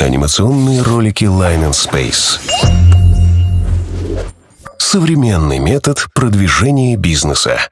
Анимационные ролики Line and Space. Современный метод продвижения бизнеса.